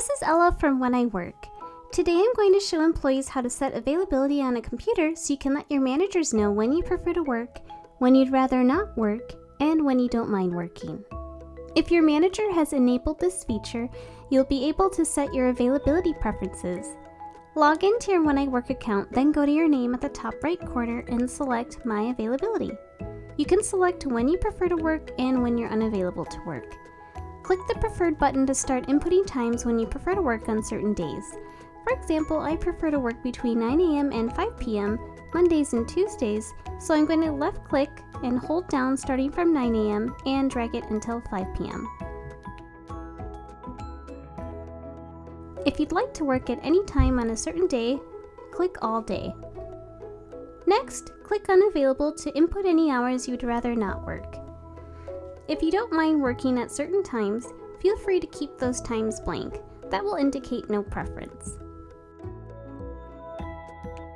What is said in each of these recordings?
This is Ella from When I Work. Today I'm going to show employees how to set availability on a computer so you can let your managers know when you prefer to work, when you'd rather not work, and when you don't mind working. If your manager has enabled this feature, you'll be able to set your availability preferences. Log into your When I Work account, then go to your name at the top right corner and select My Availability. You can select when you prefer to work and when you're unavailable to work. Click the preferred button to start inputting times when you prefer to work on certain days. For example, I prefer to work between 9 a.m. and 5 p.m. Mondays and Tuesdays, so I'm going to left click and hold down starting from 9 a.m. and drag it until 5 p.m. If you'd like to work at any time on a certain day, click All Day. Next, click on Available to input any hours you'd rather not work. If you don't mind working at certain times, feel free to keep those times blank. That will indicate no preference.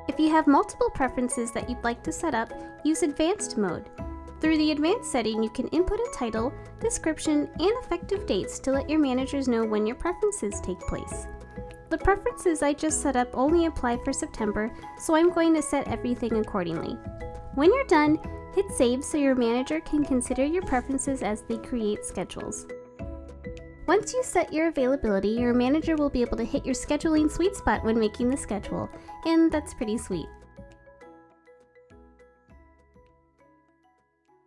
If you have multiple preferences that you'd like to set up, use Advanced mode. Through the Advanced setting, you can input a title, description, and effective dates to let your managers know when your preferences take place. The preferences I just set up only apply for September, so I'm going to set everything accordingly. When you're done, Hit save so your manager can consider your preferences as they create schedules. Once you set your availability, your manager will be able to hit your scheduling sweet spot when making the schedule, and that's pretty sweet.